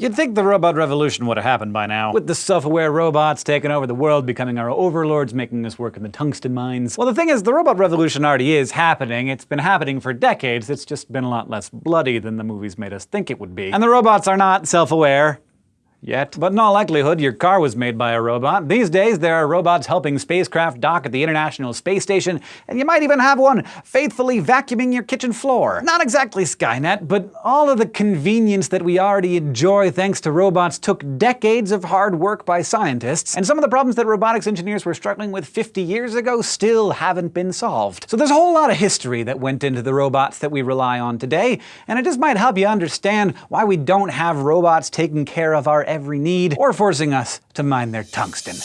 You'd think the robot revolution would have happened by now, with the self-aware robots taking over the world, becoming our overlords, making us work in the tungsten mines. Well, the thing is, the robot revolution already is happening. It's been happening for decades. It's just been a lot less bloody than the movies made us think it would be. And the robots are not self-aware yet. But in all likelihood, your car was made by a robot. These days, there are robots helping spacecraft dock at the International Space Station, and you might even have one faithfully vacuuming your kitchen floor. Not exactly Skynet, but all of the convenience that we already enjoy thanks to robots took decades of hard work by scientists, and some of the problems that robotics engineers were struggling with 50 years ago still haven't been solved. So there's a whole lot of history that went into the robots that we rely on today, and it just might help you understand why we don't have robots taking care of our every need, or forcing us to mine their tungsten.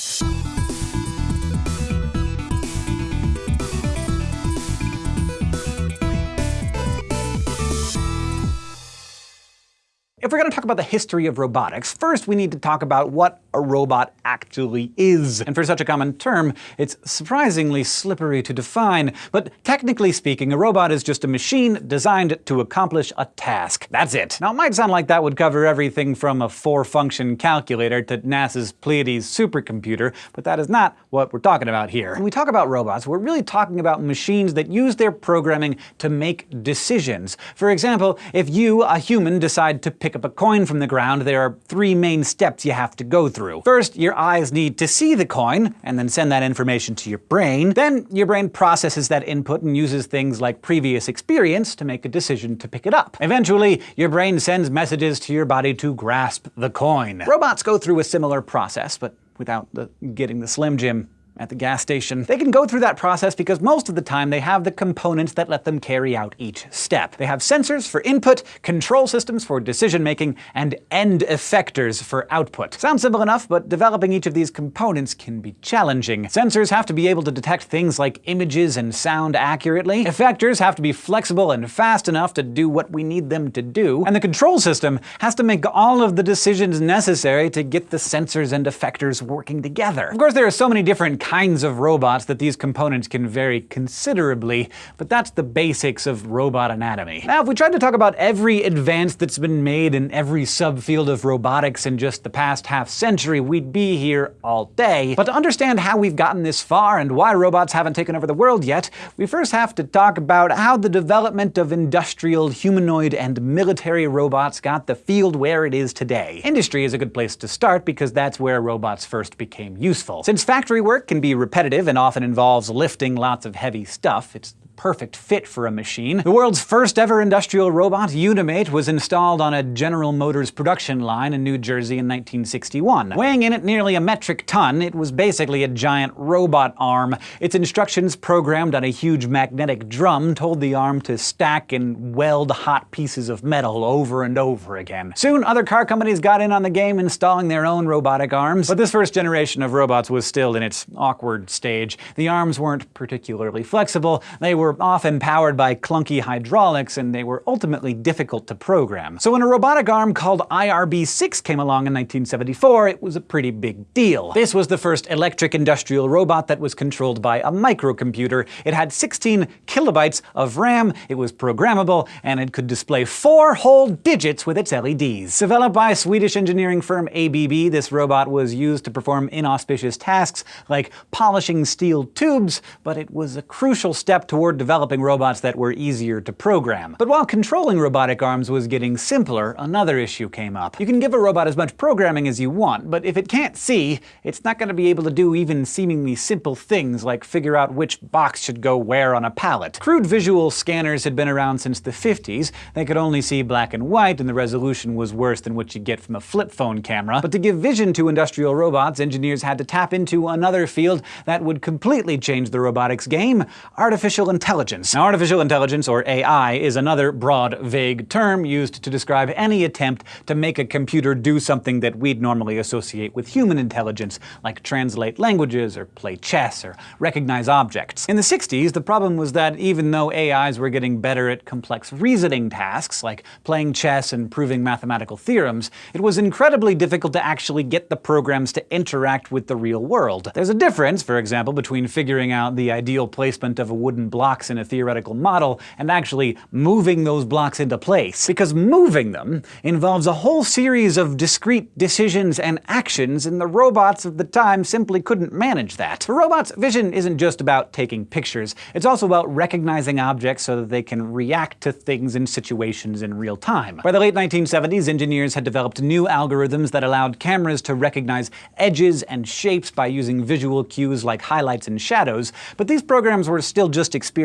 If we're going to talk about the history of robotics, first we need to talk about what a robot actually is. And for such a common term, it's surprisingly slippery to define, but technically speaking, a robot is just a machine designed to accomplish a task. That's it. Now it might sound like that would cover everything from a four-function calculator to NASA's Pleiades supercomputer, but that is not what we're talking about here. When we talk about robots, we're really talking about machines that use their programming to make decisions. For example, if you, a human, decide to pick up a coin from the ground, there are three main steps you have to go through. First, your eyes need to see the coin, and then send that information to your brain. Then, your brain processes that input and uses things like previous experience to make a decision to pick it up. Eventually, your brain sends messages to your body to grasp the coin. Robots go through a similar process, but without the getting the Slim Jim at the gas station. They can go through that process because most of the time they have the components that let them carry out each step. They have sensors for input, control systems for decision making, and end effectors for output. Sounds simple enough, but developing each of these components can be challenging. Sensors have to be able to detect things like images and sound accurately. Effectors have to be flexible and fast enough to do what we need them to do. And the control system has to make all of the decisions necessary to get the sensors and effectors working together. Of course, there are so many different kinds of robots that these components can vary considerably, but that's the basics of robot anatomy. Now, if we tried to talk about every advance that's been made in every subfield of robotics in just the past half century, we'd be here all day. But to understand how we've gotten this far and why robots haven't taken over the world yet, we first have to talk about how the development of industrial, humanoid, and military robots got the field where it is today. Industry is a good place to start because that's where robots first became useful. Since factory work can be repetitive and often involves lifting lots of heavy stuff. It's perfect fit for a machine. The world's first ever industrial robot, Unimate, was installed on a General Motors production line in New Jersey in 1961. Weighing in at nearly a metric ton, it was basically a giant robot arm. Its instructions programmed on a huge magnetic drum told the arm to stack and weld hot pieces of metal over and over again. Soon, other car companies got in on the game installing their own robotic arms, but this first generation of robots was still in its awkward stage. The arms weren't particularly flexible, they were were often powered by clunky hydraulics, and they were ultimately difficult to program. So when a robotic arm called IRB-6 came along in 1974, it was a pretty big deal. This was the first electric industrial robot that was controlled by a microcomputer. It had 16 kilobytes of RAM, it was programmable, and it could display four whole digits with its LEDs. Developed by Swedish engineering firm ABB, this robot was used to perform inauspicious tasks like polishing steel tubes, but it was a crucial step toward toward developing robots that were easier to program. But while controlling robotic arms was getting simpler, another issue came up. You can give a robot as much programming as you want, but if it can't see, it's not going to be able to do even seemingly simple things like figure out which box should go where on a pallet. Crude visual scanners had been around since the 50s. They could only see black and white, and the resolution was worse than what you get from a flip phone camera. But to give vision to industrial robots, engineers had to tap into another field that would completely change the robotics game, artificial intelligence intelligence. Now, artificial intelligence, or AI, is another broad, vague term used to describe any attempt to make a computer do something that we'd normally associate with human intelligence, like translate languages, or play chess, or recognize objects. In the 60s, the problem was that even though AIs were getting better at complex reasoning tasks, like playing chess and proving mathematical theorems, it was incredibly difficult to actually get the programs to interact with the real world. There's a difference, for example, between figuring out the ideal placement of a wooden block blocks in a theoretical model and actually moving those blocks into place. Because moving them involves a whole series of discrete decisions and actions, and the robots of the time simply couldn't manage that. For robots, vision isn't just about taking pictures. It's also about recognizing objects so that they can react to things and situations in real time. By the late 1970s, engineers had developed new algorithms that allowed cameras to recognize edges and shapes by using visual cues like highlights and shadows, but these programs were still just experimental,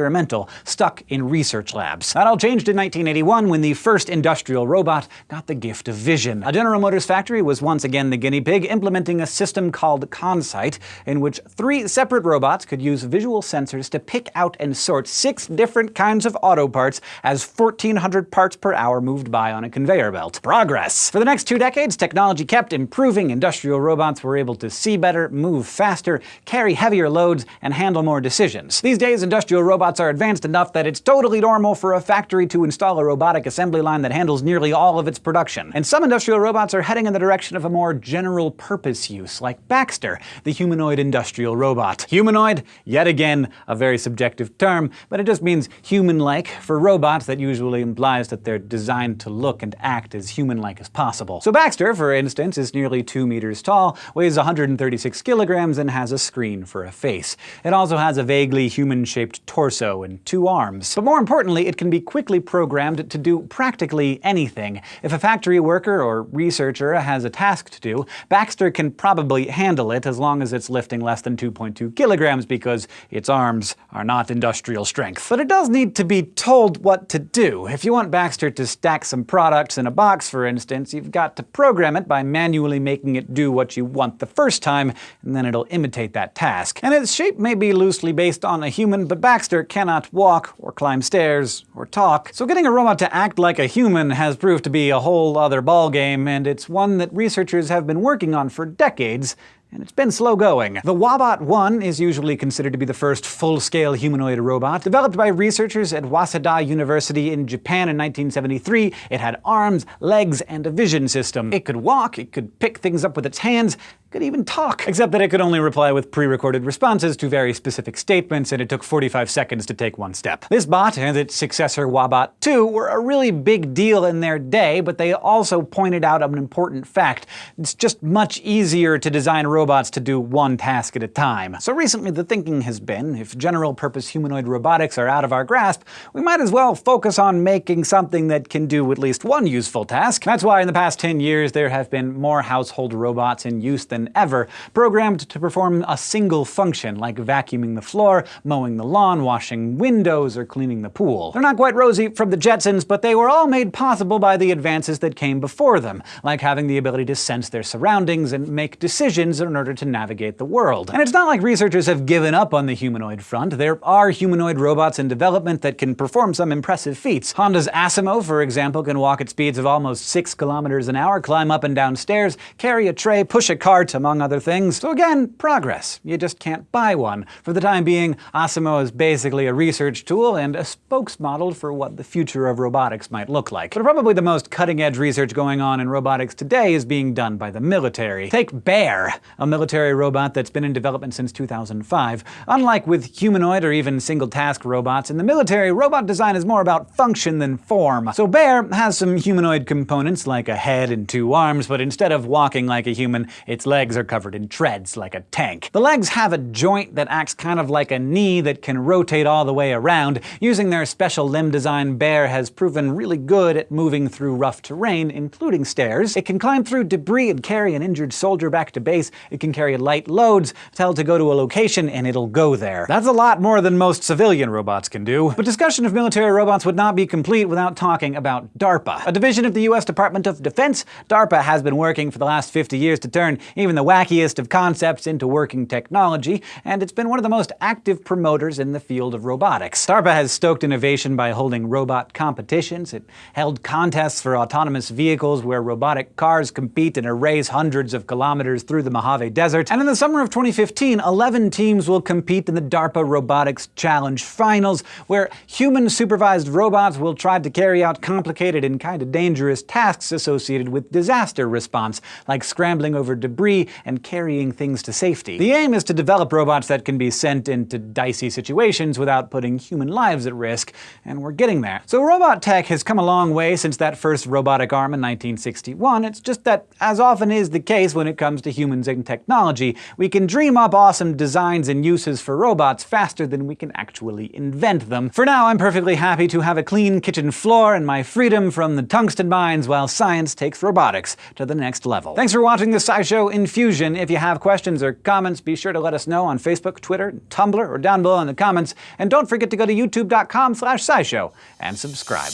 stuck in research labs. That all changed in 1981 when the first industrial robot got the gift of vision. A General Motors factory was once again the guinea pig, implementing a system called ConSight, in which three separate robots could use visual sensors to pick out and sort six different kinds of auto parts as 1,400 parts per hour moved by on a conveyor belt. Progress! For the next two decades, technology kept improving. Industrial robots were able to see better, move faster, carry heavier loads, and handle more decisions. These days, industrial robots are advanced enough that it's totally normal for a factory to install a robotic assembly line that handles nearly all of its production. And some industrial robots are heading in the direction of a more general purpose use, like Baxter, the humanoid industrial robot. Humanoid, yet again, a very subjective term, but it just means human-like. For robots, that usually implies that they're designed to look and act as human-like as possible. So Baxter, for instance, is nearly 2 meters tall, weighs 136 kilograms, and has a screen for a face. It also has a vaguely human-shaped torso and two arms. But more importantly, it can be quickly programmed to do practically anything. If a factory worker or researcher has a task to do, Baxter can probably handle it as long as it's lifting less than 2.2 kilograms because its arms are not industrial strength. But it does need to be told what to do. If you want Baxter to stack some products in a box, for instance, you've got to program it by manually making it do what you want the first time, and then it'll imitate that task. And its shape may be loosely based on a human, but Baxter cannot walk, or climb stairs, or talk. So getting a robot to act like a human has proved to be a whole other ballgame, and it's one that researchers have been working on for decades, and it's been slow going. The WABOT 1 is usually considered to be the first full-scale humanoid robot. Developed by researchers at Waseda University in Japan in 1973, it had arms, legs, and a vision system. It could walk, it could pick things up with its hands, could even talk. Except that it could only reply with pre-recorded responses to very specific statements, and it took 45 seconds to take one step. This bot and its successor WABOT 2 were a really big deal in their day, but they also pointed out an important fact. It's just much easier to design robots to do one task at a time. So recently the thinking has been, if general-purpose humanoid robotics are out of our grasp, we might as well focus on making something that can do at least one useful task. That's why in the past 10 years there have been more household robots in use than than ever, programmed to perform a single function, like vacuuming the floor, mowing the lawn, washing windows, or cleaning the pool. They're not quite Rosie from the Jetsons, but they were all made possible by the advances that came before them, like having the ability to sense their surroundings and make decisions in order to navigate the world. And it's not like researchers have given up on the humanoid front. There are humanoid robots in development that can perform some impressive feats. Honda's Asimo, for example, can walk at speeds of almost 6 kilometers an hour, climb up and down stairs, carry a tray, push a cart, among other things. So again, progress. You just can't buy one. For the time being, Asimo is basically a research tool and a spokesmodel for what the future of robotics might look like. But probably the most cutting-edge research going on in robotics today is being done by the military. Take Bear, a military robot that's been in development since 2005. Unlike with humanoid or even single-task robots, in the military, robot design is more about function than form. So Bear has some humanoid components like a head and two arms, but instead of walking like a human, its legs legs are covered in treads, like a tank. The legs have a joint that acts kind of like a knee that can rotate all the way around. Using their special limb design, Bear has proven really good at moving through rough terrain, including stairs. It can climb through debris and carry an injured soldier back to base. It can carry light loads, tell to go to a location, and it'll go there. That's a lot more than most civilian robots can do. But discussion of military robots would not be complete without talking about DARPA. A division of the US Department of Defense, DARPA has been working for the last 50 years to turn even even the wackiest of concepts into working technology, and it's been one of the most active promoters in the field of robotics. DARPA has stoked innovation by holding robot competitions. It held contests for autonomous vehicles where robotic cars compete in a race hundreds of kilometers through the Mojave Desert. And in the summer of 2015, 11 teams will compete in the DARPA Robotics Challenge Finals, where human-supervised robots will try to carry out complicated and kind of dangerous tasks associated with disaster response, like scrambling over debris and carrying things to safety. The aim is to develop robots that can be sent into dicey situations without putting human lives at risk, and we're getting there. So robot tech has come a long way since that first robotic arm in 1961, it's just that, as often is the case when it comes to humans and technology, we can dream up awesome designs and uses for robots faster than we can actually invent them. For now, I'm perfectly happy to have a clean kitchen floor and my freedom from the tungsten mines while science takes robotics to the next level. Thanks for watching the SciShow Infusion. If you have questions or comments, be sure to let us know on Facebook, Twitter, Tumblr, or down below in the comments. And don't forget to go to youtube.com slash scishow and subscribe.